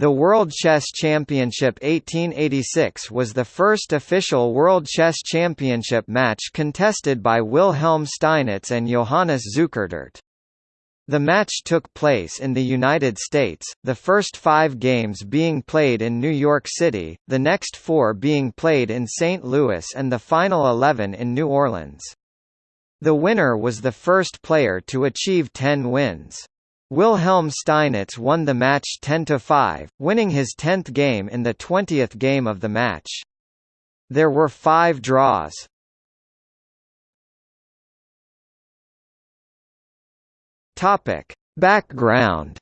The World Chess Championship 1886 was the first official World Chess Championship match contested by Wilhelm Steinitz and Johannes Zukertort. The match took place in the United States, the first five games being played in New York City, the next four being played in St. Louis and the final 11 in New Orleans. The winner was the first player to achieve 10 wins. Wilhelm Steinitz won the match 10–5, winning his 10th game in the 20th game of the match. There were five draws. Background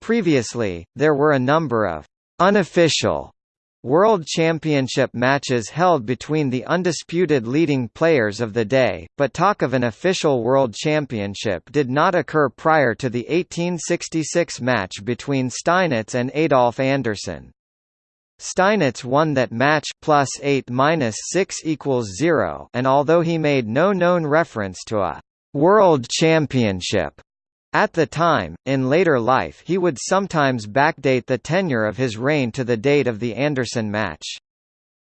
Previously, there were a number of unofficial World Championship matches held between the undisputed leading players of the day, but talk of an official World Championship did not occur prior to the 1866 match between Steinitz and Adolf Anderssen. Steinitz won that match plus 8 minus 6 equals 0 and although he made no known reference to a «World Championship» At the time, in later life he would sometimes backdate the tenure of his reign to the date of the Anderssen match.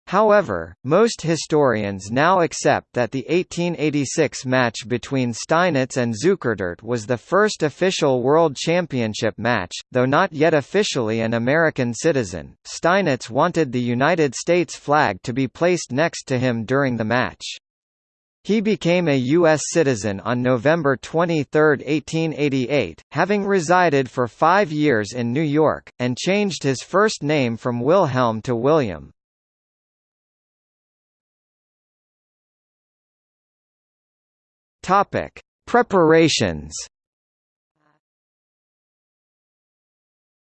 However, most historians now accept that the 1886 match between Steinitz and Zukertort was the first official World Championship match, though not yet officially an American citizen. Steinitz wanted the United States flag to be placed next to him during the match. He became a U.S. citizen on November 23, 1888, having resided for five years in New York, and changed his first name from Wilhelm to William. Preparations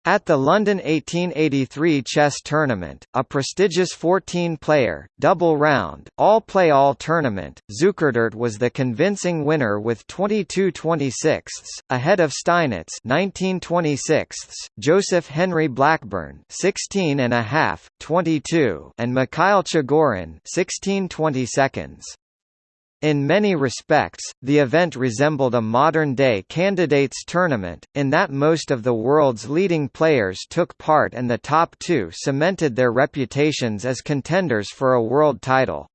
At the London 1883 chess tournament, a prestigious 14-player, double-round, all-play-all tournament, Zukertort was the convincing winner with 22 26 ahead of Steinitz 19 26 Joseph Henry Blackburne 16 and a half, 22 and Mikhail Chigorin 16 20 seconds. In many respects, the event resembled a modern-day candidates tournament, in that most of the world's leading players took part and the top two cemented their reputations as contenders for a world title.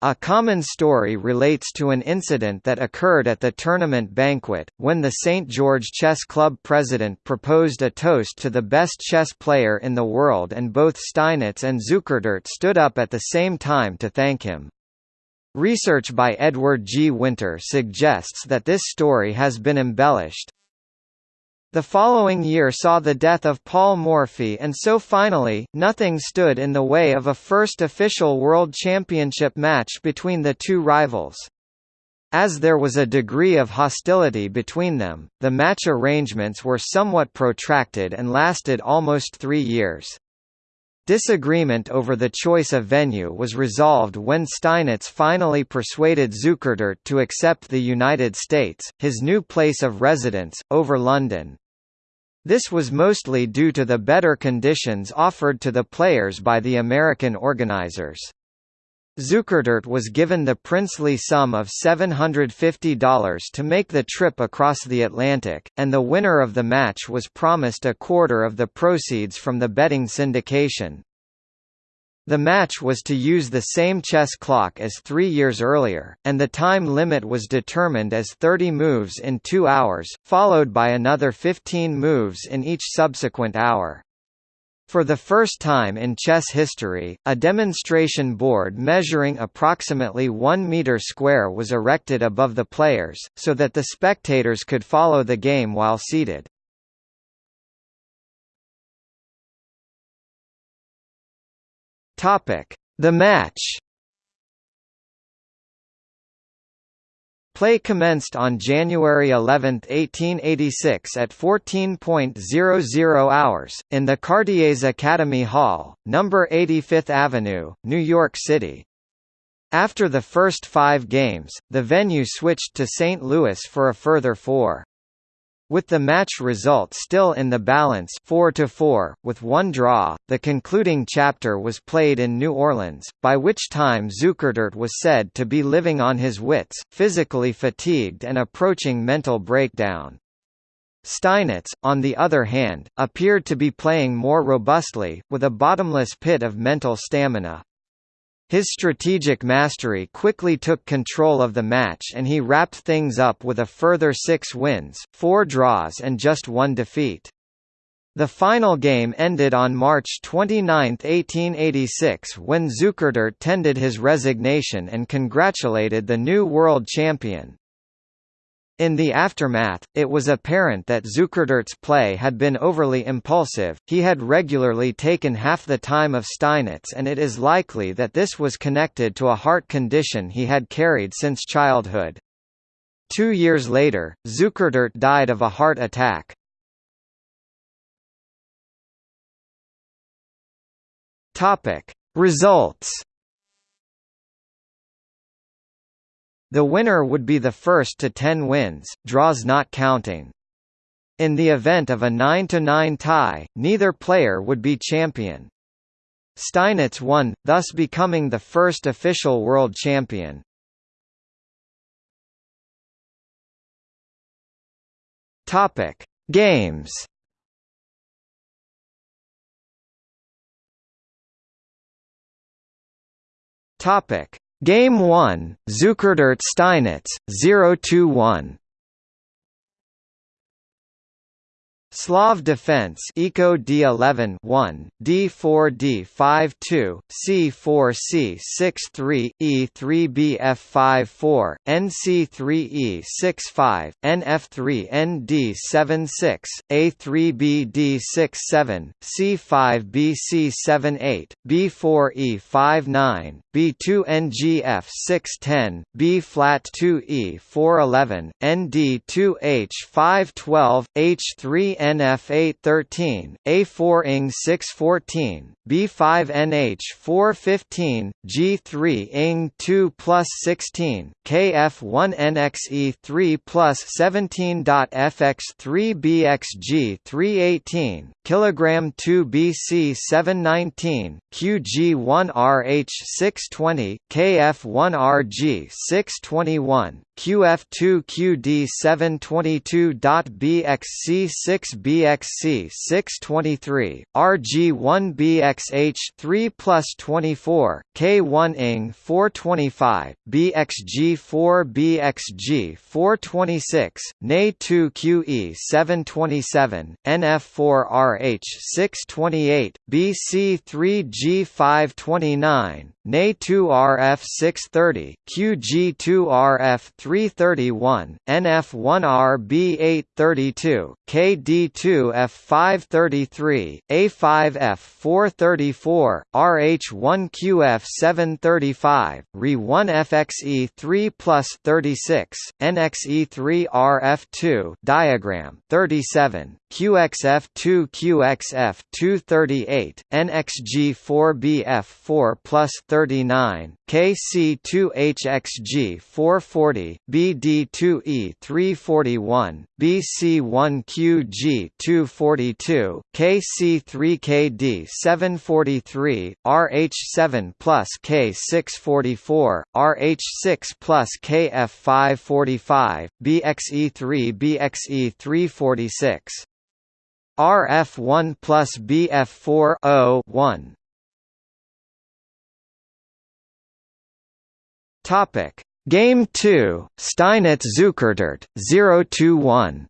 A common story relates to an incident that occurred at the tournament banquet, when the St. George Chess Club president proposed a toast to the best chess player in the world and both Steinitz and Zukertort stood up at the same time to thank him. Research by Edward G. Winter suggests that this story has been embellished. The following year saw the death of Paul Morphy and so finally, nothing stood in the way of a first official World Championship match between the two rivals. As there was a degree of hostility between them, the match arrangements were somewhat protracted and lasted almost three years. Disagreement over the choice of venue was resolved when Steinitz finally persuaded Zukertort to accept the United States, his new place of residence, over London. This was mostly due to the better conditions offered to the players by the American organizers. Zukertort was given the princely sum of $750 to make the trip across the Atlantic, and the winner of the match was promised a quarter of the proceeds from the betting syndication. The match was to use the same chess clock as three years earlier, and the time limit was determined as 30 moves in two hours, followed by another 15 moves in each subsequent hour. For the first time in chess history, a demonstration board measuring approximately 1 meter square was erected above the players, so that the spectators could follow the game while seated. The match Play commenced on January 11, 1886 at 14.00 hours, in the Cartier's Academy Hall, No. 85th Avenue, New York City. After the first five games, the venue switched to St. Louis for a further four. With the match result still in the balance 4 to 4, with one draw, the concluding chapter was played in New Orleans, by which time Zukertort was said to be living on his wits, physically fatigued and approaching mental breakdown. Steinitz, on the other hand, appeared to be playing more robustly, with a bottomless pit of mental stamina. His strategic mastery quickly took control of the match and he wrapped things up with a further six wins, four draws and just one defeat. The final game ended on March 29, 1886 when Zukertort tendered his resignation and congratulated the new world champion. In the aftermath, it was apparent that Zukertort's play had been overly impulsive, he had regularly taken half the time of Steinitz and it is likely that this was connected to a heart condition he had carried since childhood. Two years later, Zukertort died of a heart attack. Results The winner would be the first to 10 wins, draws not counting. In the event of a 9–9 tie, neither player would be champion. Steinitz won, thus becoming the first official world champion. Topic: Games. Topic: Game 1, Zukertort Steinitz, 0–1 Slav Defense Eco D11 1 D4 D5 2 C4 C6 3 E3 BF5 4 NC3 E6 5 NF3 ND7 6 A3 BD6 7 C5 BC7 8 B4 E5 9 B2 NGF 6 10 B flat 2 E4 11 ND2 H5 12 H3 ANF813, A4ING614, B5NH415, G3ING2 plus 16, KF1NXE3 plus 17.FX3BXG318, kilogram 2 BC719, QG1RH620, KF1RG621, QF2QD722.BXC6BXC623, RG1BXH3 plus 24, K1ing 425, BXG4BXG426, NE2QE727, NF4RH628, BC3G529, NA2 QE 727, NF4 RH 628, BC3 G529, NA2RF 630, QG2RF 331, NF1RB 832, KD2F 533, A5F 434, RH1QF 735, RE1FXE 3 plus 36, NXE3RF2 diagram 37, QXF2 QXF 238, NXG4BF 4 plus 39, KC2HXG 440, BD2E 341, BC1QG 242, KC3KD 743, RH7 plus K644, RH6 plus KF545, BXE3 BXE 346. RF1 plus BF4 1 Topic. Game 2 Steinitz Zukertort 0-1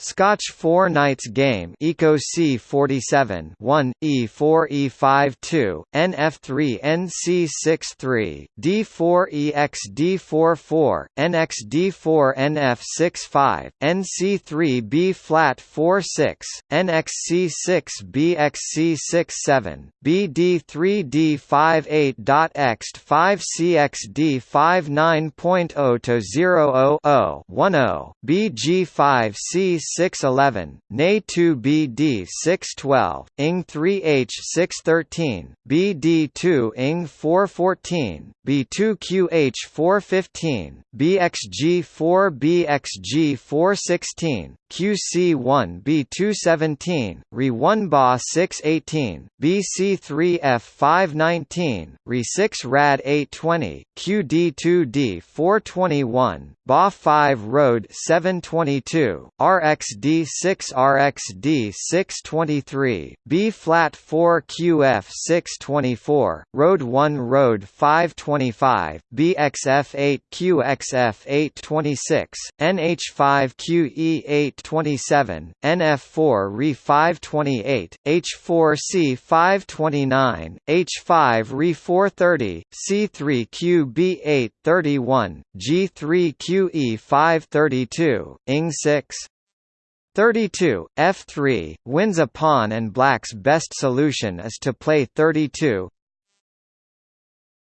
Scotch Four Knights Game Eco C47 1 E4 E5 2 NF3 NC6 3 D4 EX D4 4 NX D4 NF6 5 NC3 B flat 4 6 NXC6 BXC6 7 BD3 D5 8 dot X 5 CXD 5 9.0 to 0 0 0 10 BG5 C 611, Na 2 BD 612, Ing 3H 613, BD 2 Ing 414, B2 QH 415, BXG 4 BXG 416, QC1 B217, RE1 BA 618, BC3F 519, RE6 RAD 820, QD2D 421, BA 5 Road 722, RXD 6 RXD 623, B flat 4 QF 624, Road 1 Road 525, BXF 8 QXF 826, NH5 QE 827, NF4 RE 528, H4C 529, H5 RE 430, C3 QB 831, G3 QE 532, ING 6 32, f3, wins a pawn and black's best solution is to play 32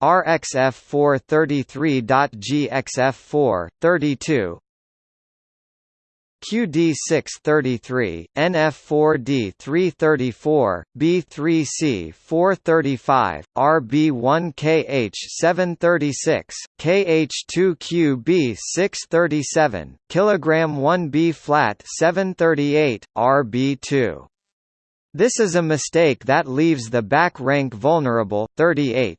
RxF4 33.GXF4, 32 QD633, NF4D 334, B3C 435, RB1KH 736, KH2QB 637, kilogram 1B flat 738, RB2. This is a mistake that leaves the back rank vulnerable, 38,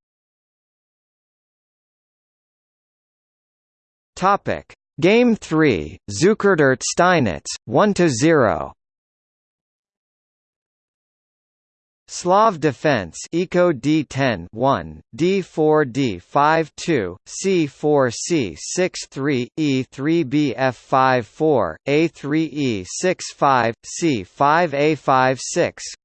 Topic: Game 3, Zukertort Steinitz, 1 to 0. Slav Defense Eco D10 1 D4 D5 2 C4 C6 E3 BF5 4 A3 E6 C5 A5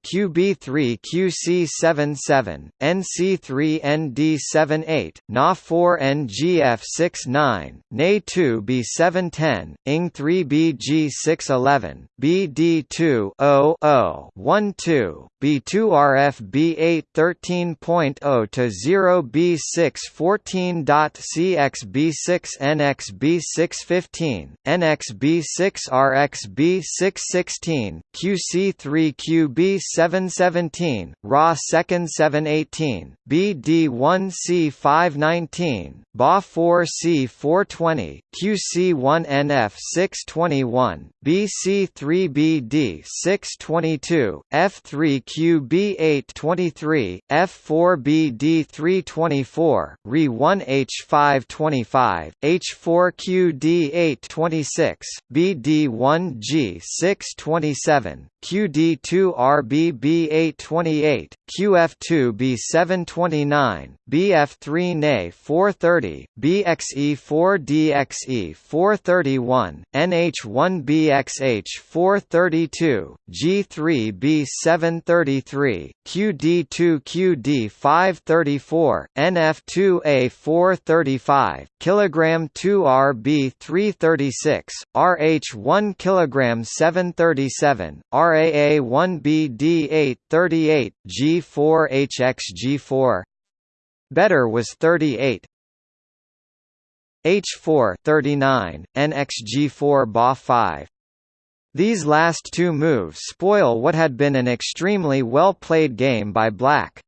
QB3 QC7 7 NC3 ND7 8 Na4 NGF 6 9 Na2 B7 10 ING3 BG6 11 BD2 0 0 1 2 B2 RFB 8 13.0 to 0 B6 14.CXB 6 NXB 6 15, NXB 6 RXB 6 16, QC3 QB 7 17, RA 2nd 7 18, BD1 C 5 19, BA 4 C 420, QC1 NF 6 21, BC3 BD 6 22, F3 QB 823, F4BD324, Re1H525, H4QD826, BD1G627, QD2RBB828, QF2B729, BF3NA430, BXE4DXE431, NH1BXH432, G3B733, QD2QD534, NF2A435, kilogram 2RB336, RH1 kilogram 737, RAA1BD838, G4HXG4. Better was 38. H4 39, NXG4 BA 5. These last two moves spoil what had been an extremely well-played game by Black.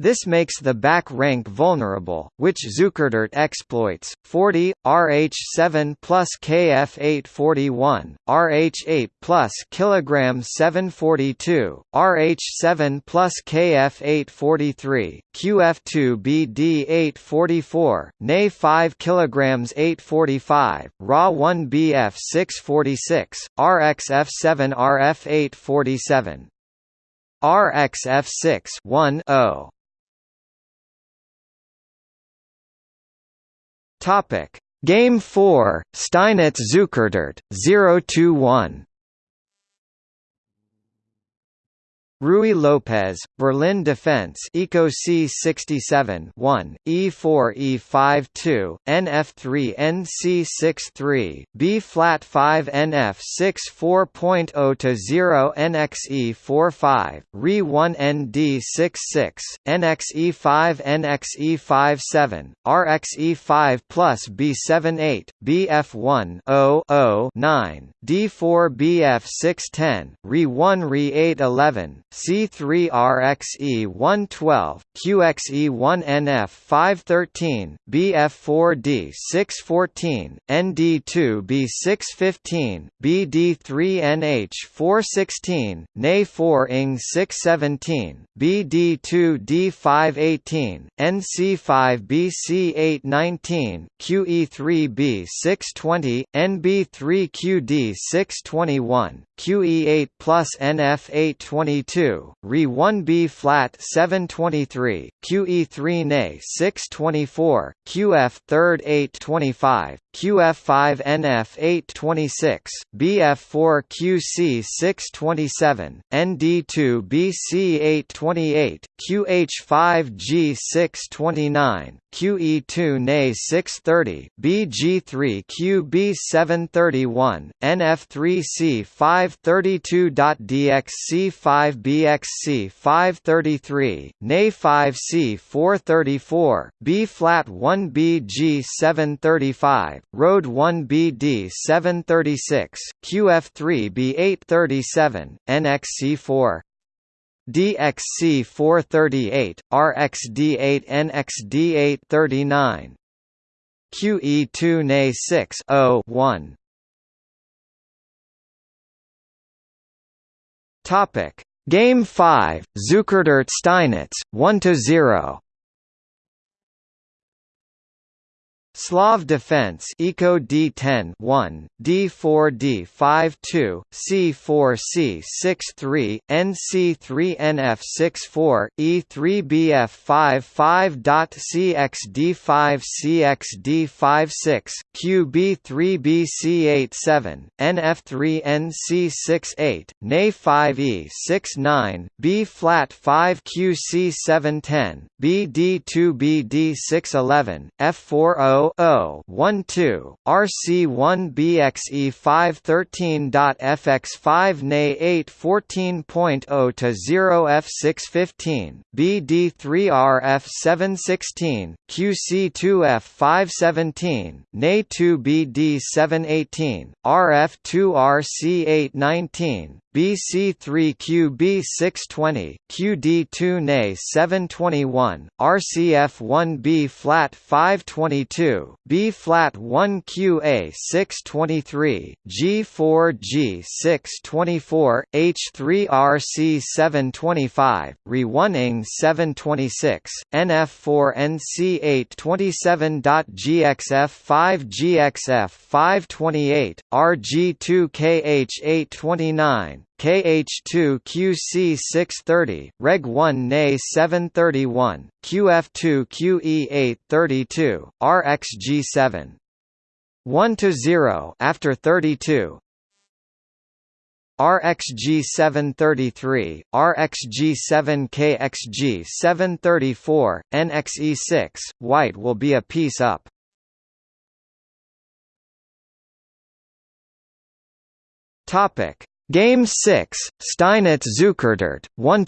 This makes the back rank vulnerable, which Zukertort exploits. 40 RH7 plus KF841, RH8 plus kilogram 742, RH7 plus KF843, QF2BD844, Na 5 kilograms 845, Ra 1 BF 646, RXF7 RF847. RXF6 1 0 Topic: Game 4, Steinitz Zukertort 0-1. Ruy Lopez, Berlin Defense Eco C67 1, E4 E5 2, NF3 NC63, B flat 5 NF 64.0 to 0 NXE 45, RE 1 ND 66, NXE 5 NXE 57, RXE 5 plus B78, BF1 0 0 9, D4 BF 610, RE 1 RE 811, C3RXE112, QXE1NF513, BF4D614, ND2B615, BD3NH416, NA4ING617, BD2D518, NC5BC819, QE3B620, NB3QD621, QE8 plus NF822, 2, Re 1B flat 723, QE 3 Ne 624, QF 3rd 825, QF5 NF 826, BF4 QC 627, ND2 BC 828, QH5 G 629, QE2 NA 630, BG3 QB 731, NF3C 532.DXC 5BXC 533, NA 5C 434, B flat 1 BG 735, Road 1 BD 736, QF3 B 837, NXC 4 DXC 438, RXD8 NXD 839 QE2 NA 6 0 1 Topic Game 5 Zukertort Steinitz 1 to 0 Slav Defense Eco D10 1, D4 D5 2, C4 c6 3 NC3 NF 64, E3 BF 55. CXD5 CXD56, QB3 BC87, NF3 NC68, NA5 E69, B flat 5 QC710, BD2 BD611, F40 RC1BXE513.FX5 NA 814.0 to 0F615, BD3RF716, QC2F517, NA 2BD718, RF2RC819, BC3QB620, QD2Na721, RCF1B flat 522, B flat 1QA623, G4G624, H3RC725, Re1ing726, NF4NC827.GXF5GXF528, RG2KH829, Re1ing 726, NF4NC 827.GXF 5GXF 528, RG2KH 829, KH2 QC 630, Reg 1 NA 731, QF2 QE 832, RXG 7 1 to 0 after 32 RXG 733, RXG 7 KXG 734, NXE 6, white will be a piece up. Topic Game 6, Steinitz Zukertort 1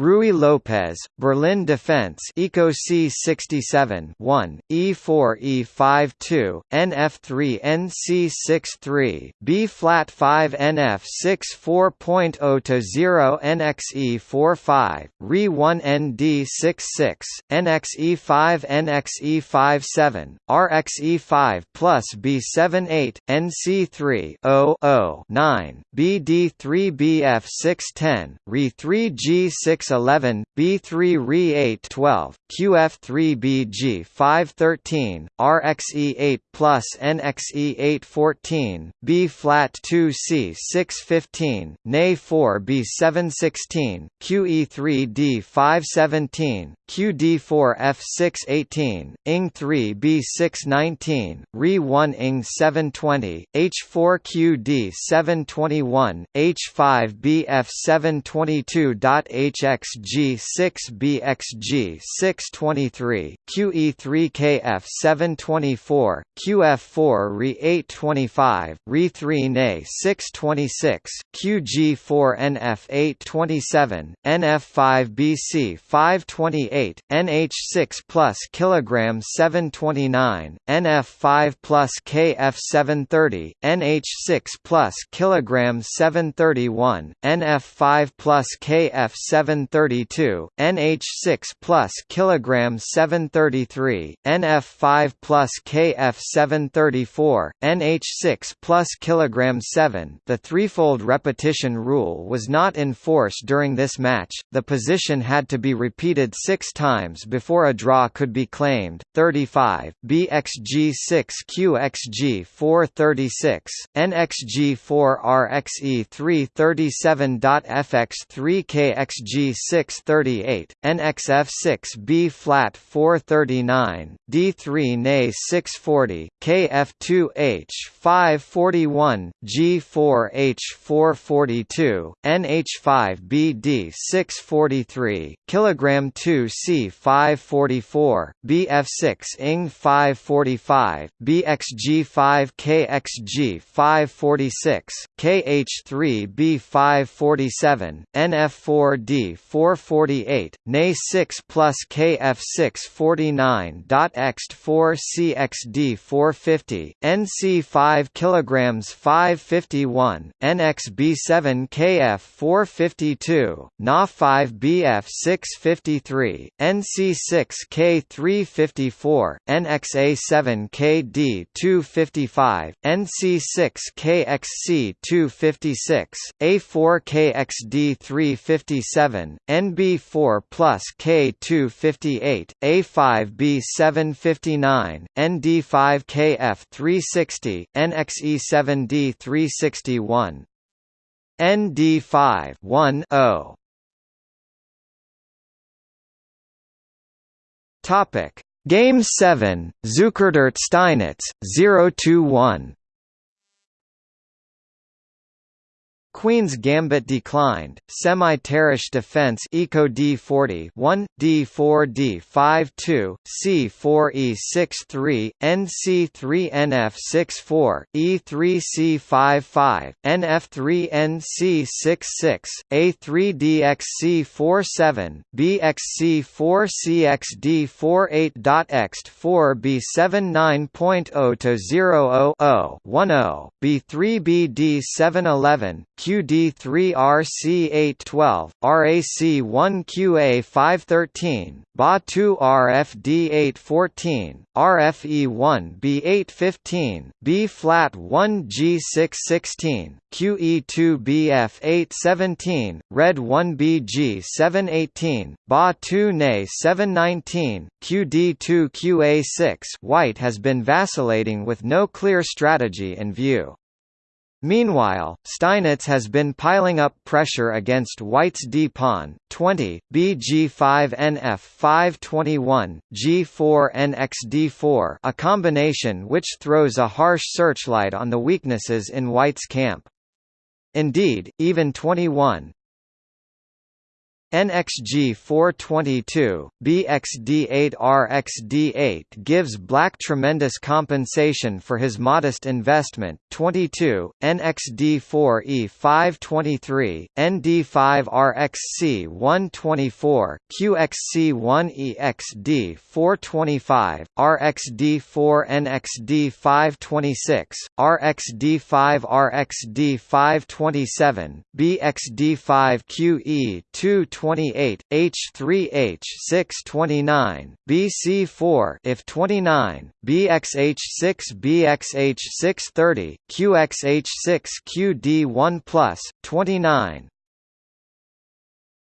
Ruy Lopez, Berlin Defense Eco C67 1, E4 E52, NF3 NC63, B flat 5 NF6 4.0 to 0 NXE45, Re 1 ND66, NXE5 NXE57, RXE5 plus B78, NC3 0 9, BD3 BF610, Re 3 G6 11, B3 Re 812, QF3 BG 513, RXE 8 plus NXE 814, B flat 2 C 615, NA 4 B 716, QE3 D 517, QD4 F 618, ING 3 B 619, Re 1 ING 720, H4 QD 721, H5 BF 722. HF XG6BXG623, QE3KF724, QF4Re825, Re3Ne626, QG4NF827, NF5BC528, NH6 plus kilogram 729, NF5 plus KF730, NH6 plus kilogram 731, NF5 plus KF7 732, NH6 plus kilogram 733, NF5 plus KF 734, NH6 plus kilogram 7. The threefold repetition rule was not in force during this match. The position had to be repeated 6 times before a draw could be claimed. 35 BXG6 QXG436 NXG4RXE 337.FX3 KXG638 NXF6 B flat 439 D3 NA 640 KF2H 541 G4H 442 NH5 BD 643 kilogram 2 C 544 BF6 ING 545 BXG5 KXG 546 KH3 B 547 NF4D 448 NA 6 plus KF6 49.Xt 4 CXD 450 NC 5 kilograms 551 NXB7 KF 452 Na 5 BF 653 NC6 K 354 NXA7 KD 255 NC6 KXC 256 A4 KXD 357 NB4 plus K 258 A5 B 759 ND5 KF 360 NXE7D 361 ND5 1 0 Topic Game 7 Zukertort Steinitz 0-1 Queen's Gambit declined. Semi-Tarrasch defense Eco D40 1 D4 D52 C4 E63 NC3 NF64 E3 C55 NF3 NC66 A3 DXC47 BXC4 CXD48.Xt 4 B79.0 to 0 0 10 B3 BD711 QD3RC812, RAC1QA513, BA2RFD814, RFE1B815, B-flat1G616, QE2BF817, Red1BG718, BA2NA719, QD2QA6 White has been vacillating with no clear strategy in view. Meanwhile, Steinitz has been piling up pressure against White's d-pawn, 20, bg5nf 521, g4 nxd4 a combination which throws a harsh searchlight on the weaknesses in White's camp. Indeed, even 21, NXG 422, BXD8 RXD8 gives Black tremendous compensation for his modest investment, 22, NXD4 E523, ND5 RXC 124, QXC1 EXD 425, RXD4 NXD 526, RXD5 RXD 527, BXD5 QE 2 28, H3H 629, BC4 if 29, BXH6 BXH 630, QXH6 QD1 plus 29,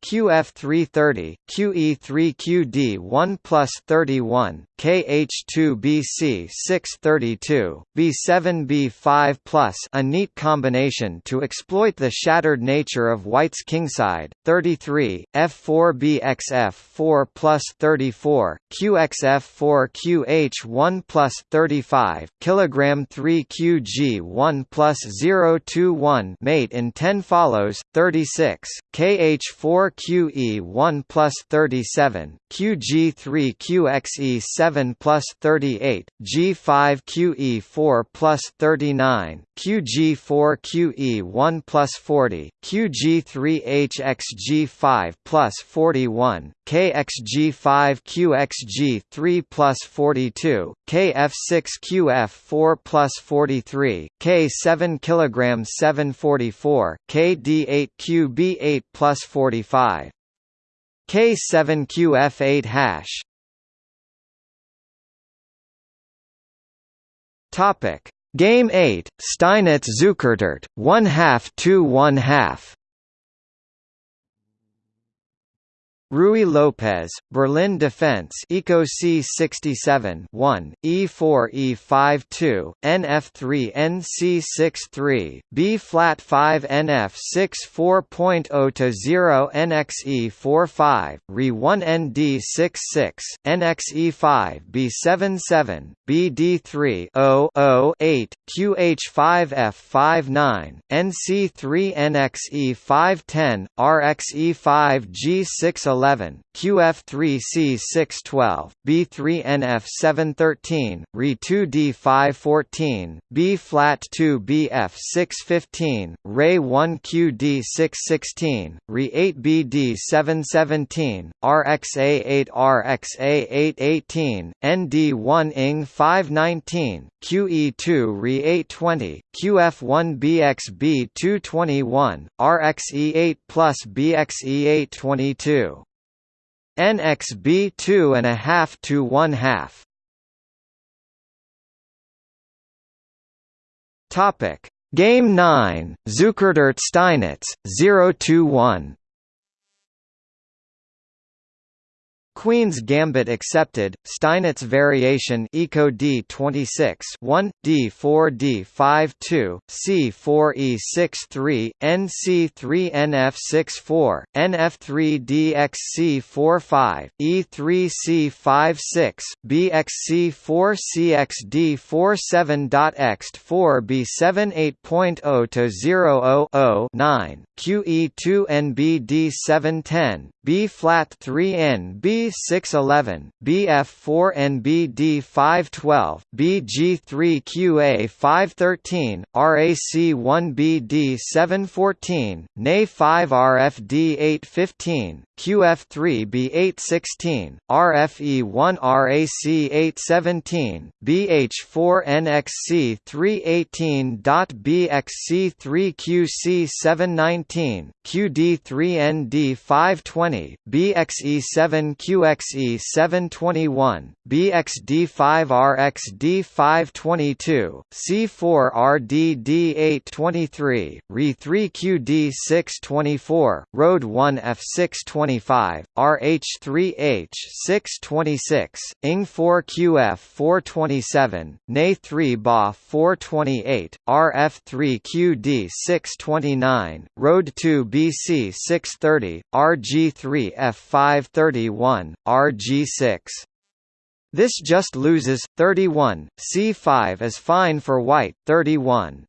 QF330, QE3QD 1 plus 31, KH2BC 632, B7B5 plus a neat combination to exploit the shattered nature of White's kingside, 33, F4BXF4 plus 34, QXF4QH1 plus 35, kilogram 3QG1 plus 021 mate in 10 follows, 36, KH4QE1 plus 37, QG3QXE7 plus 38, G5QE4 plus 39, QG4QE1 plus 40, QG3HXG5 plus 41, KXG5QXG3 plus 42, KF6QF4 plus 43, K7 kg 744, KD8QB8 plus 45. K7QF8 hash. Topic. Game 8 Steinitz Zukertort 1 half 2 1 half Ruy Lopez, Berlin Defense Eco C67 1, E4 E52, NF3 NC63, B flat 5 NF 64.0 to 0 NXE 45, Re 1 ND 66, NXE5 B77, BD3 0 8, QH5F 59, NC3 NXE 510, RXE5 G611 11, QF3C 612, B3NF 713, Re2 D514, B flat 2 BF 615, Ray 1 QD 616, Re 8 BD 717, RXA 8 RXA 818, ND1 ING 519, QE2 Re 820, QF1 BXB 221, RXE 8 plus BXE 822. NXB 2 and a half to 1 half. Topic Game 9 Zukertort Steinitz 0 to 1 Queen's Gambit accepted, Steinitz variation Eco D26 1, D4 D52, C4 E63, NC3 NF64, NF3 DXC45, E3 C56, BXC4 CXD47.Ext4 B7 8.0 to 0 9, QE2 NBD710, B flat 3 NB611, BF4 NBD512, BG3QA513, RAC1BD714, NA5RFD815, QF3B816, RFE1RAC817, BH4NXC318.BXC3QC719, QD3ND520, BXE7QXE721, BXD5RXD522, C4RDD823, RE3QD624, Road 1 F625, RH3H626, ING4QF427, NA3 BA 428, RF3QD629, Road 2 BC630, RG3F531, RG6. This just loses, 31, C5 is fine for white, 31.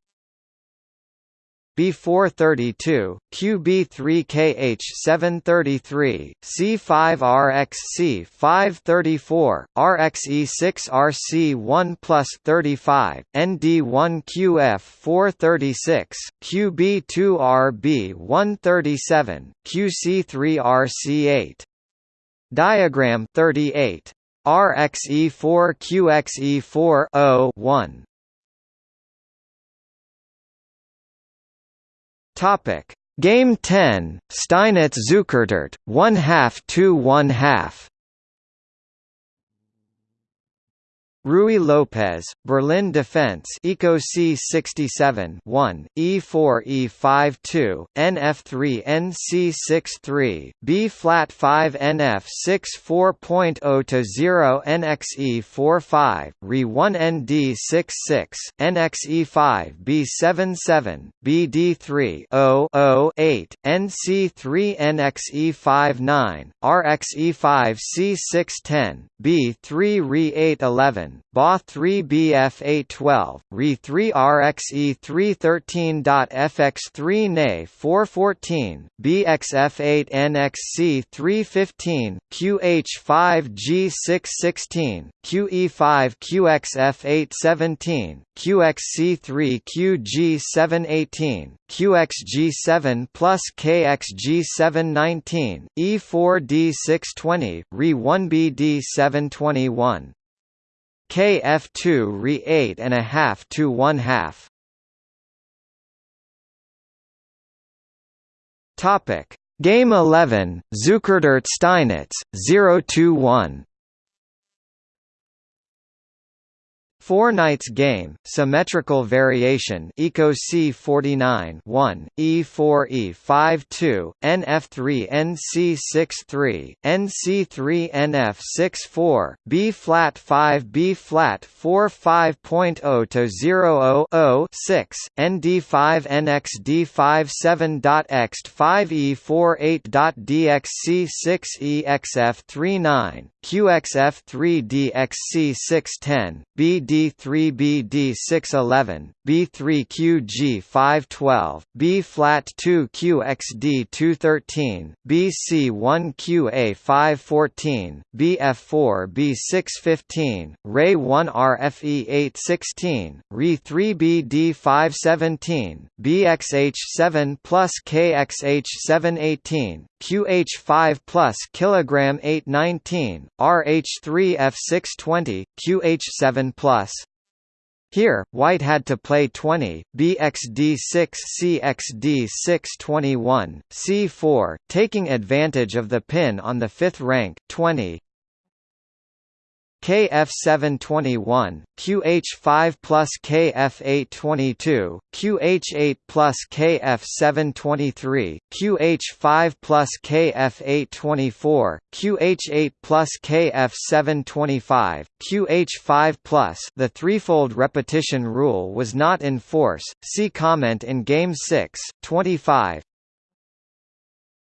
B432, QB3KH733, C5RXC 534, RXE6RC1 plus 35, ND1QF 436, QB2RB137, QC3RC8. Diagram 38. RXE4 QXE4 1 Topic. Game 10 Steinitz Zukertort 1 half 2 1 half Ruy Lopez, Berlin Defense Eco C67 1, E4 E52, NF3 NC63, B flat 5 NF 64.0 to 0 NXE 45, RE 1 ND 66, NXE5 B77, BD3 0 8, NC3 NXE 59, RXE5 C610, B3 RE 811 BA 3 BF 812, RE 3 RXE 313.FX 3 NA 414, BXF 8 NXC 315, QH5 G616, QE5 QXF 817, QXC3 QG718, QXG7 plus KXG719, E4D620, RE1BD721. KF2 re 8 and a half to 1 half. Topic Game 11 Zukertort Steinitz 021 Four Knights game, symmetrical variation Eco C49 1, E4 E5 2, NF3 NC6 3, NC3 NF6 4, B flat 5 B flat 4 5.0 to 0 6, ND5 NXD5 7.ext 5 E48.dxc 6 EXF39, QXF3DXC610, BD3BD611, B3QG512, B flat 2QXD213, BC1QA514, BF4B615, Ray1RFE816, RE3BD517, BXH7 plus KXH718, QH5 plus kilogram 819, RH3F620, QH7 plus. Here, White had to play 20, BXD6 cxd6 21, C4, taking advantage of the pin on the fifth rank, 20, KF721, QH5 plus KF822, QH8 plus KF723, QH5 plus KF824, QH8 plus KF725, QH5 plus The threefold repetition rule was not in force, see comment in Game 6, 25,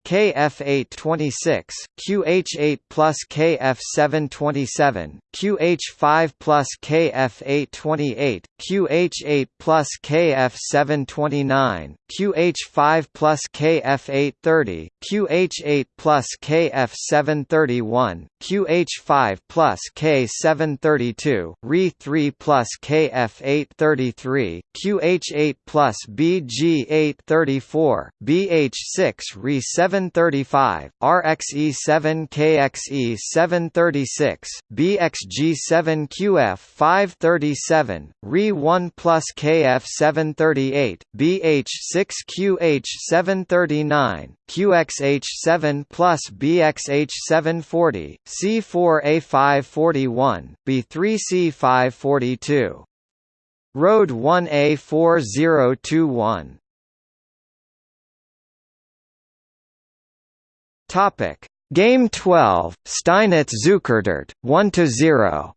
KF826, QH8 plus KF727, QH5 plus KF828, QH8 plus KF729, QH5 plus KF830, QH8 plus KF731, QH5 plus K732, RE3 plus KF833, QH8 plus BG834, BH6 RE735, RXE7 KXE736, BXG7QF537, RE1 plus KF738, BH6QH739, QXH7 plus BXH740, C4A541, B3C542. Road 1A4021. Topic: Game 12, Steinitz Zukertort, 1 to 0.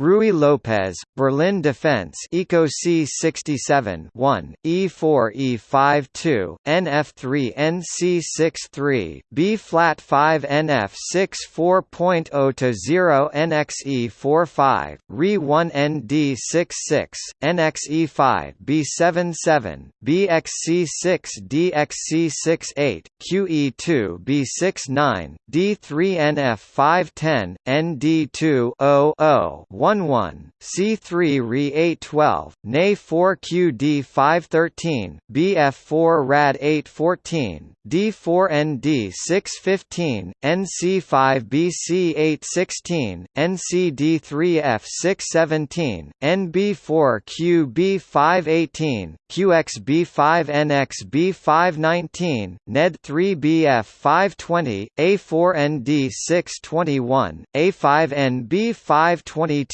Ruy Lopez, Berlin Defense Eco C67 1, E4 E52, NF3 NC63, B flat 5 NF 64.0 to 0 NXE 45, RE1 ND66, NXE5 B77, BXC6 DXC68, QE2 B69, D3 NF 510, ND2 00 11 C3 Re 812 NA 4 QD 513 BF4 Rad 814 D4ND 615 NC5 BC 816 NCD3F 617 NB4 QB 518, QXB 5 NXB 519, NED3BF 520 A4ND 621 A5NB 522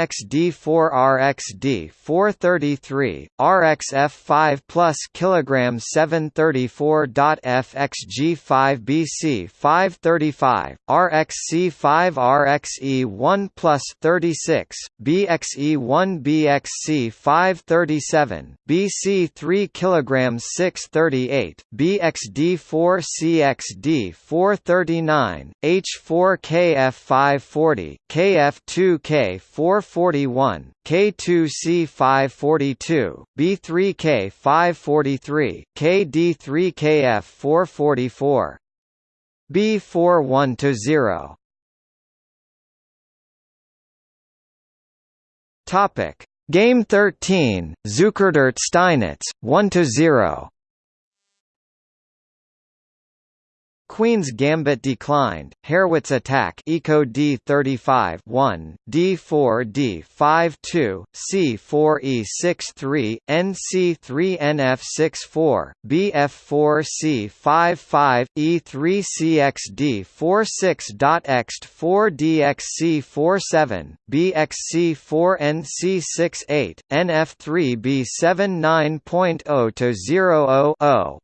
NC6CXD 430.CXD4KF 831 Re5 NXD 432 NXD4RXD 433 RXF5 plus kilograms 734.FXG5BC 535 RXC5 RXE1 plus 36 BXE1 BXC 537 BC 3 kilograms 638 BXD4 CXD 439 H4KF 540 KF2K 441 K2C 542 B3K 543 KD3KF 444 B41 to 0 Topic Game 13 Zukertort Steinitz 1 to 0 Queen's Gambit declined. Harrwitz attack Eco D35 1 D4 D52 C4 E63 NC3 NF64 BF4 C55 E3 CXD 46.ext 4 DXC47 BXC4 NC68 NF3 B79.0 to oh oh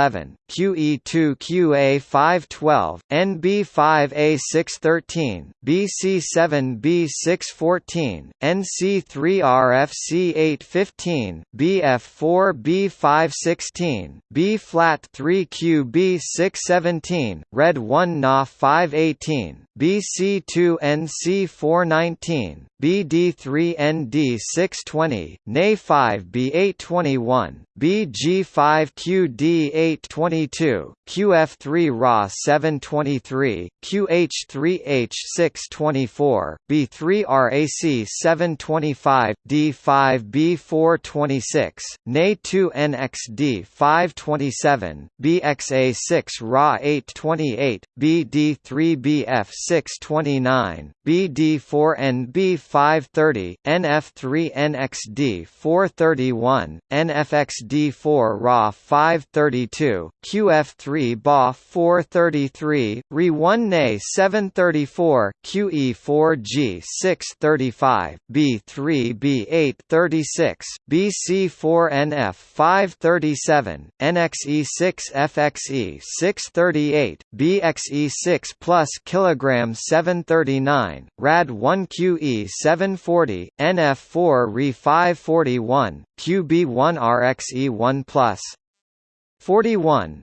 0 0 Re 1 BD711 11, QE2 QA512, NB5A613, BC7B614, NC3RFC815, BF4B516, B-flat3QB617, Red 1 NA518, BC2NC419, BD3ND620, NA5B821, BG5QD822, QF3Ra723, QH3H624, B3RAC725, D5B426, NA2NXD527, BXA6Ra828, BD3BF629, BD4NB5 530, NF3 NXD 431, NFXD4 RA 532, QF3 BA 433, RE1 NA 734, QE4 G 635, B3 B8 36, BC4 NF 537, NXE6 FXE 638, BXE6 plus kilogram 739, RAD1QE 740, NF4 Re 541, QB1 RXE1 plus. 41,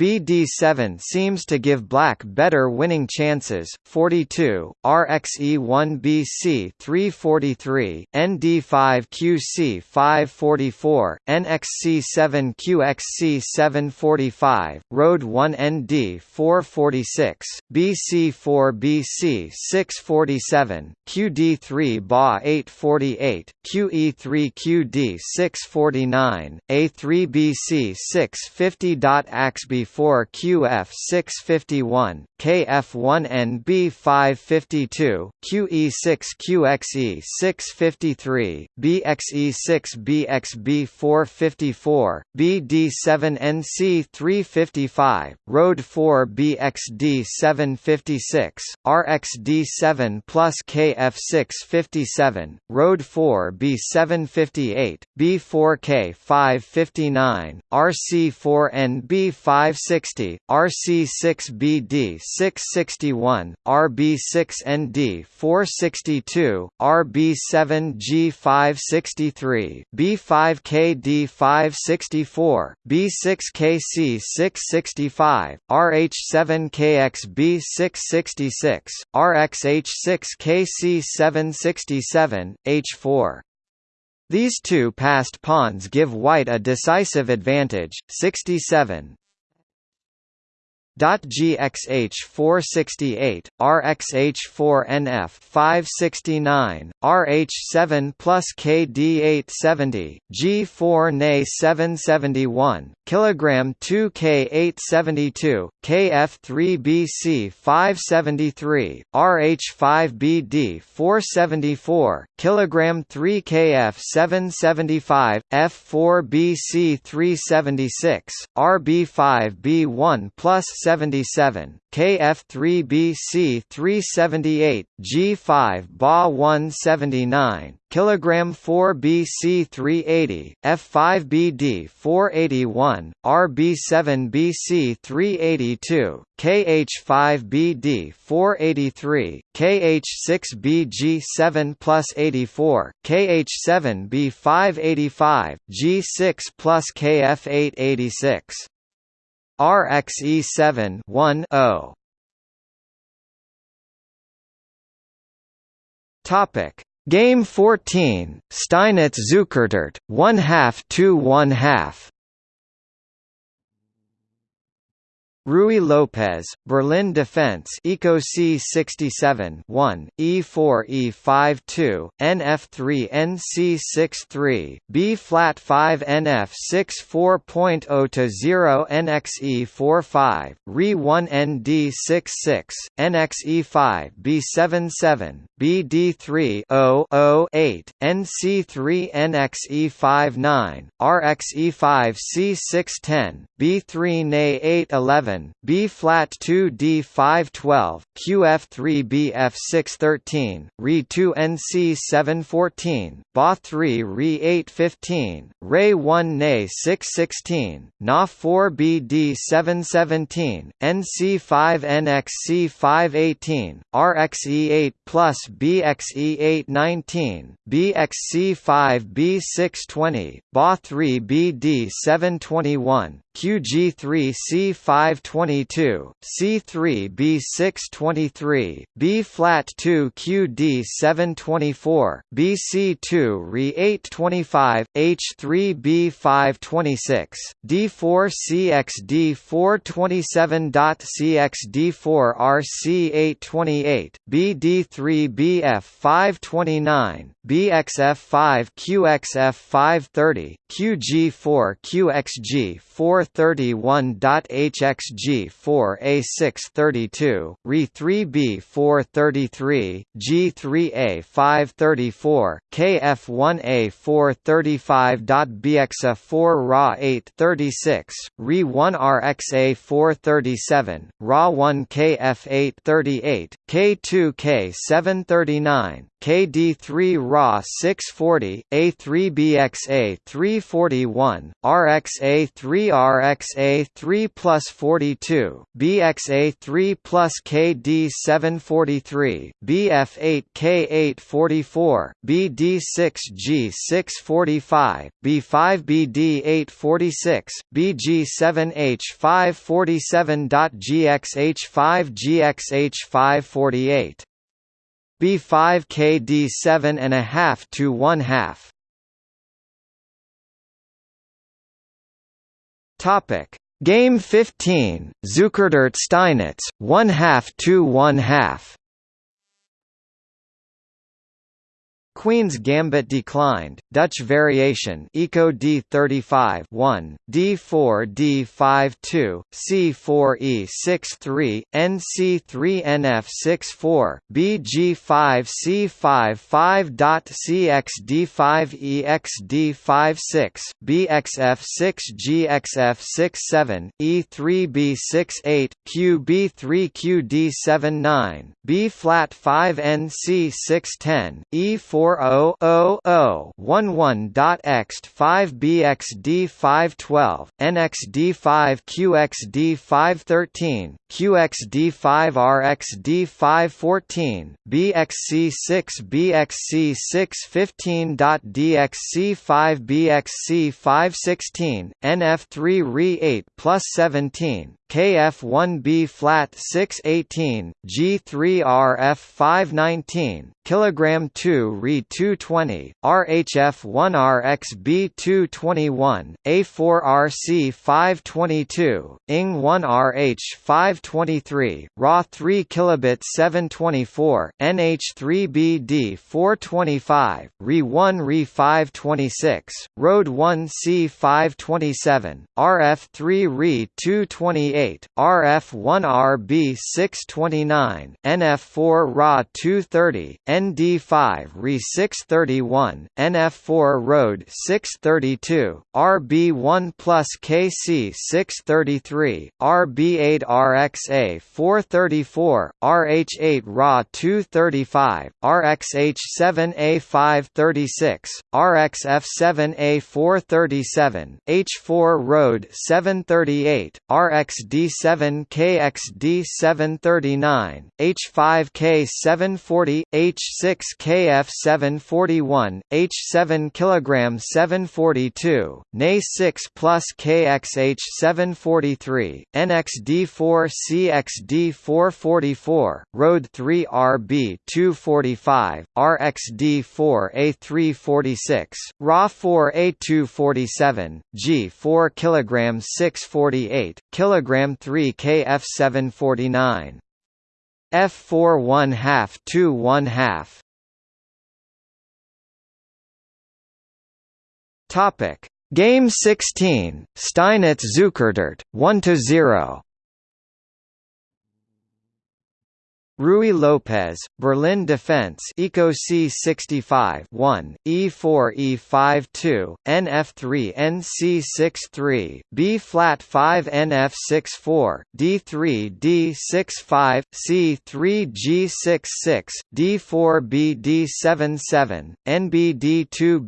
BD7 seems to give black better winning chances, 42, RXE1BC 343, ND5QC 544, NXC7QXC 745, Road 1ND 446, BC4BC 647, QD3 BA 848, QE3QD 649, A3BC 650. Axb 4 QF 651, KF1NB 552, QE6 QXE 653, BXE6 BXB 454, BD7NC 355, Road 4 BXD 756, RXD7 plus KF 657, Road 4 B758, B4K 559, RC4NB 5 560, RC6BD 661, RB6ND 462, RB7G 563, B5KD 564, B6KC 665, RH7KXB 666, RXH6KC 767, H4. These two passed pawns give white a decisive advantage, 67 GXH 468, RXH 4 NF 569, RH 7 plus KD 870, G4 NA 771, kilogram 2 K 872, KF 3 BC 573, RH 5 BD 474, kilogram 3 KF 775, F4 BC 376, RB 5 B1 plus 77, KF3BC 378, G5 Ba 179, kilogram 4BC 380, F5BD 481, RB7BC 382, KH5BD 483, KH6BG 7 plus 84, KH7B 585, G6 plus KF 886. RXE7 1 0 Topic. Game 14 Steinitz Zukertort 1 half 2 1 half Ruy Lopez, Berlin Defense Eco C67 1, E4 E52, NF3 NC63, B flat 5 NF64.0 to 0 NXE45, Re 1 ND66, NXE5 B77, BD3 0 8, NC3 NXE59, RXE5 C610, B3 NA811 7, B-flat 2 D512, QF3 BF613, Re 2 NC714, BA 3 Re 815, Re 1 Na six sixteen Na 4 BD717, NC5 NXC518, RXE8 plus BXE819, BXC5 B620, BA 3 BD721, QG3C522, C3B623, B-flat 2 QD724, BC2 Re825, H3B526, D4CXD427.CXD4RC828, BD3BF529, BXF5QXF530, QG4QXG4 431.HXG4A632, RE3B433, G3A534, KF1A435.BXA4 RA836, RE1RXA437, RA1KF838, K2K739, QXF 530, QG4 QXG 431.HXG 4A632, RE3B 433, G3A 534, KF1A 435.BXA 4 RA 836, RE1 RXA 437, RA1 KF 838, K2K 739, KD3 RA 640, A3BXA 341, RXA 3 RXA 3 plus 42, BXA 3 plus KD 743, BF8 K844, BD6G 645, B5BD 846, BG7H 547.GXH5 GXH 548. B5 KD 7 and a half to 1 half. Topic Game 15 Zukertort Steinitz 1 half to 1 half Queen's Gambit declined. Dutch variation Eco D35 1, D4 D5 2, C4 E6 3, NC3 NF6 4, BG5 C5 5.CX cxd5 exd5 6, BXF6 GXF6 7, E3 B6 8, QB3 QD7 9, B flat 5 NC6 10, E4 11.11.11.x5bxd512, nxd5qxd513, qxd5rxd514, bxc6bxc615.dxc5bxc516, nf3re8 plus 17, KF1B flat 618, G3RF 519, kilogram 2 Re 220, RHF1 RXB 221, A4RC 522, ING 1 RH 523, RA 3 kilobit 724, NH3BD 425, Re 1 Re 526, Road 1 C 527, RF3 Re 228 RF1RB 629, NF4 RA 230, ND5 RE 631, NF4 Road 632, RB1 plus KC 633, RB8 RXA 434, RH8 RA 235, RXH7A 536, RXF7A 437, H4 Road 738, RXD D7 KXD 739, H5K 740, H6 KF 741, H7 kg 742, NA 6 plus KXH 743, NXD4 CXD 444, Road 3 RB 245, RXD4 A346, RA 4 A247, G4 kg 648, kg 3 KF 749 F4 1 half 2 1 half. Topic. Game 16 Steinitz Zukertort 1 to 0 Ruy Lopez, Berlin Defense Eco C65 1, E4 E52, NF3 NC63, B flat 5 NF64, D3 D65, C3 G66, D4 BD77, NBD2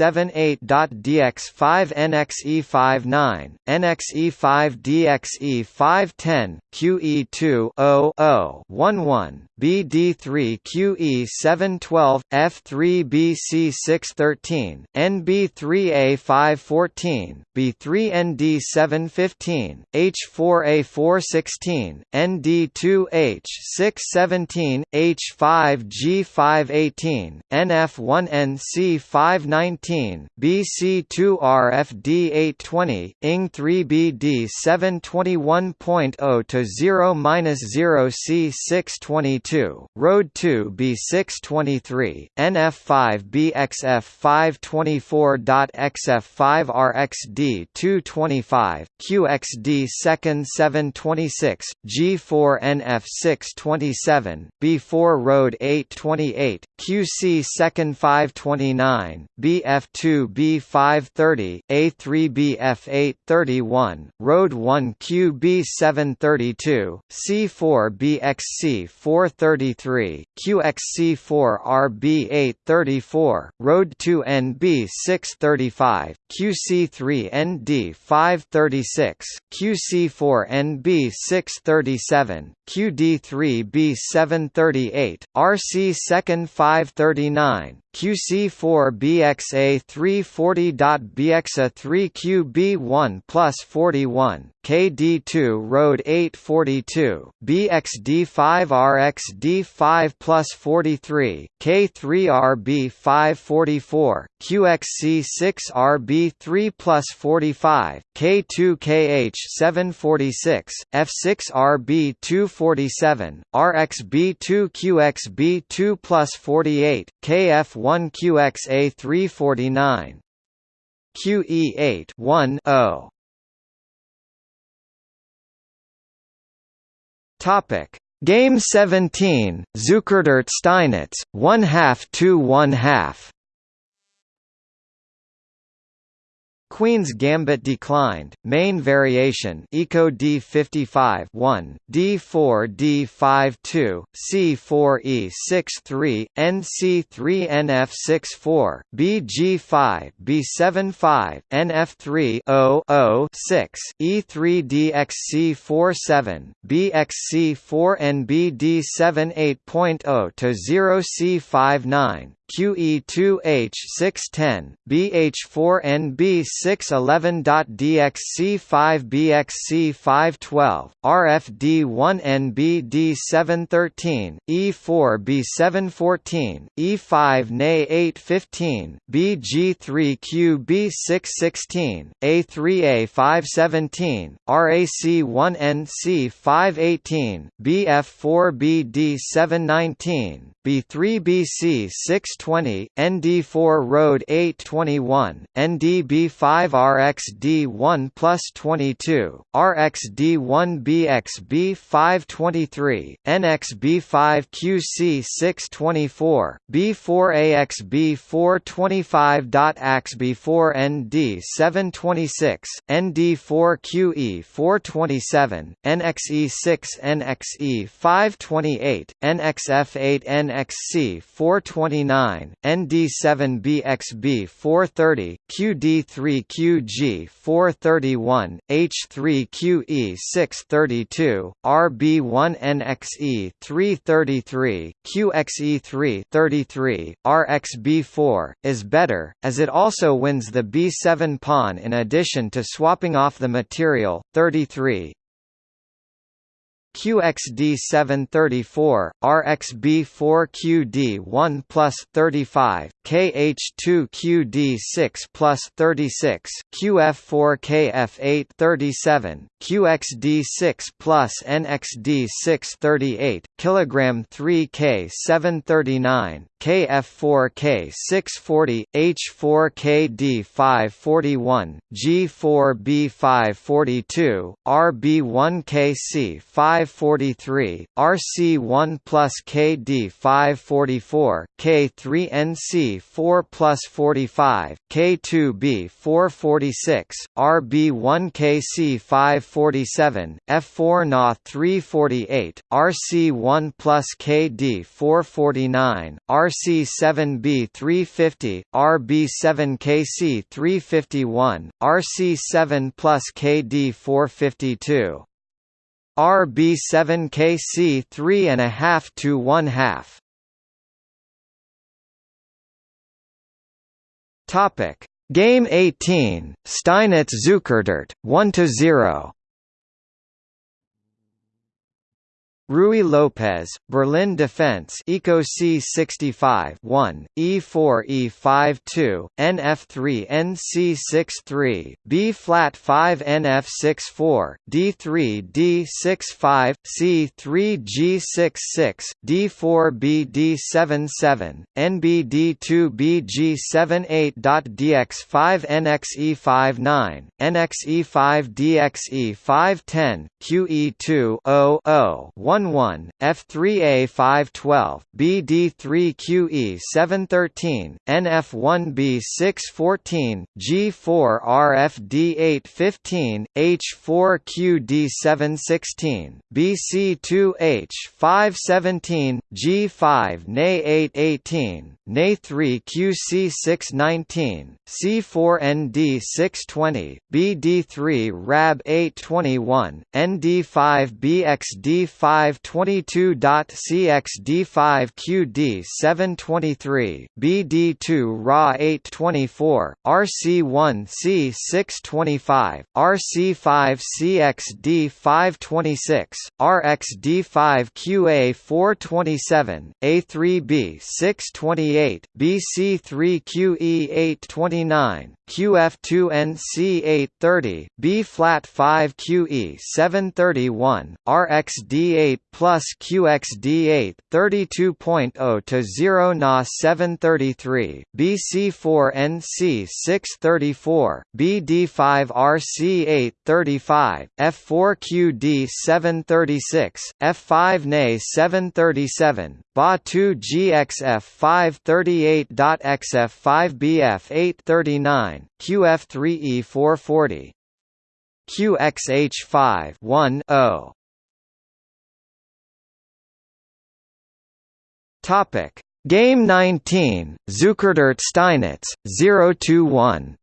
BG78.DX5 NXE59, NXE5 DXE510, QE2 00 11 BD3 QE 712 F3 BC 613 NB3A 514 B3 ND 715 H4A 416 ND2H 617 H5 G518 NF1 NC 519 BC2 RFD 820 ING 3 BD 721.0 to 0 C 622, Road 2 B623, NF5 BXF 524.XF5 RXD 225, QXD second 726, G4 NF 627, B4 Road 828, QC second 529, BF2 B530, A3 BF 831, Road 1 QB 732, C4 BXC 433, QXC4 RB 834, Road 2 NB 635, QC3 ND 536, QC4 NB 637, QD3B 738, RC 2nd 539, QC4 BXA 340.BXA 3QB1 plus 41, KD2 Road 842, BXD5 RXD5 plus 43, K3RB 544, QXC6 RB3 plus 45, K2KH 746, F6 RB 247, RXB2 QXB2 plus 48, KF 1 QXA 349 QE8 1 0 Topic. Game 17 Zukertort Steinitz 1 half 2 1 half Queen's Gambit declined. Main variation Eco D55 1, D4 D52, C4E63, NC3 NF64, BG5 B75, NF3 0 6, E3 DXC47, BXC4 NBD7 8.0 to 0 C59, QE2H610, BH4NB611.DXC5BXC512, RFD1NBD713, E4B714, E5NA815, BG3QB616, A3A517, RAC1NC518, BF4BD719, B3BC620, ND4 Road 821, 5 RXD1 plus 22, RXD1 BXB523, NXB5QC624, B4AXB425.AXB4ND726, ND4QE427, NXE6NXE528, NXF8NXC429, ND7BXB430, QD3 3QG431, H3QE632, RB1NXE333, QXE333, RXB4, is better, as it also wins the B7 pawn in addition to swapping off the material, 33, QXD734, RXB4QD1 plus 35, KH2QD6 plus 36, QF4KF837, QXD6 plus NXD638, kilogram 3K739, KF4K640, H4KD541, G4B542, RB1KC543, RC1 plus KD544, K3NC4 plus 45, K2B446, RB1KC547, F4 Na 348, RC1 plus KD449, RC7B 350, RB7KC 351, RC7 plus KD 452. RB7KC 3.5 to 1 half. Topic Game 18 Steinitz Zukertort 1 to 0 Ruy Lopez, Berlin Defense Eco C65 1, E4 E52, NF3 NC63, B flat 5 NF64, D3 D65, C3 G66, D4 BD77, NBD2 BG78.DX5 NXE59, NXE5 DXE510, QE2 0 1 1 F3A 512, BD3QE 713, NF1B 614, G4 RFD 815, H4QD 716, BC2H 517, G5 NA 818, NA3 QC 619, C4ND 620, BD3 RAB 821, ND5 BXD 5 522.cxd5qd 723, BD2 RA 824, RC1C 625, RC5 CXD 526, RXD5 QA 427, A3B 628, BC3 QE 829, QF2NC 830, B flat 5 QE 731, RXD 8 plus QXD8 32.0 to 0 Na 733 BC4 NC 634 BD5 RC 835 F4 QD 736 F5 NA 737 BA2 GXF 538.XF 5 BF 839 9, QF3E 440 QXH5 1 0 Topic Game 19 Zukertort Steinitz 021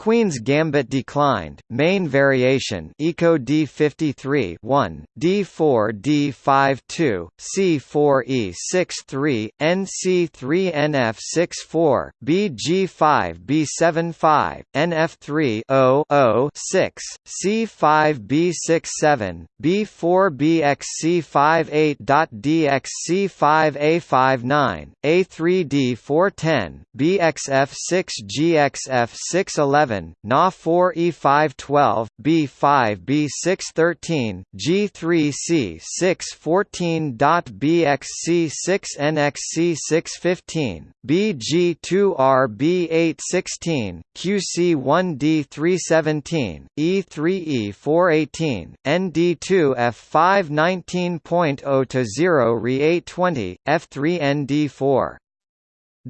Queen's gambit declined. Main variation Eco D53 1, D4 D52, C4 E63, NC3 NF64, BG5 B75, NF3 0 6, C5 B67, B4 BXC58.DXC5A59, A3 D410, BXF6 GXF611. 7, Na 4 E 512, B5 B6 13, G3C614 BXC 6 NXC 615, BG2R B816 QC1D317 e-3e-418 nd-2f-5-19.02-0 Re 820, F3 ND4.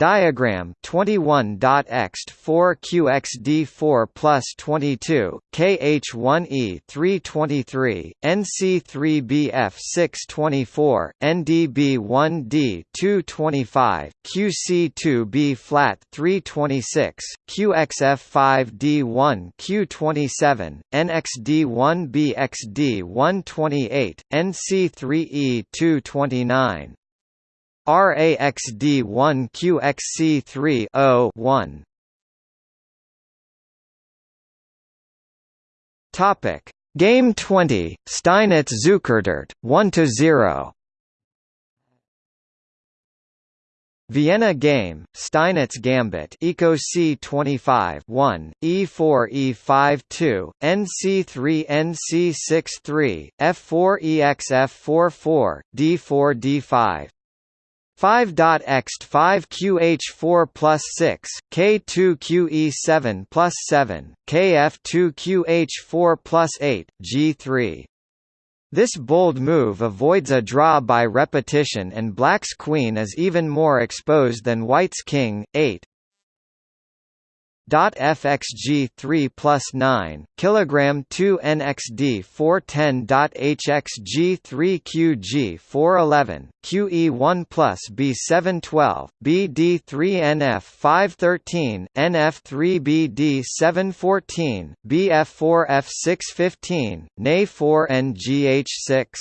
Diagram 21.ext 4 QXD4 plus 22 KH1E 323 NC3BF 624 NDB1D 225 QC2B flat 326 QXF5D1 Q27 NXD1BXD 128 NC3E 229 RAXD1 QXC3 0 1 Topic. Game 20 Steinitz Zukertort 1 to 0 Vienna game, Steinitz Gambit Eco C25 1, E4 E5 2, NC3 NC6 3, F4 EXF44, D4 D5 5.ext 5QH4 plus 6, K2QE7 plus 7, KF2QH4 plus 8, G3. This bold move avoids a draw by repetition and black's queen is even more exposed than white's king, 8, FXG 3 plus 9 kilogram 2 NXD 410 HXG 3 QG 411 QE 1 plus B 712 BD 3 NF 513 NF 3 BD 714 BF 4 F 615 NA 4 NGH 6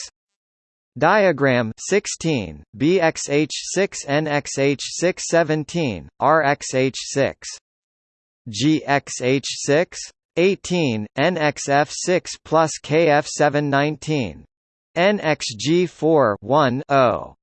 Diagram 16 BXH6 NXH617 RXH6 GXH6 18 NXF6 plus KF719 NXG4 1 0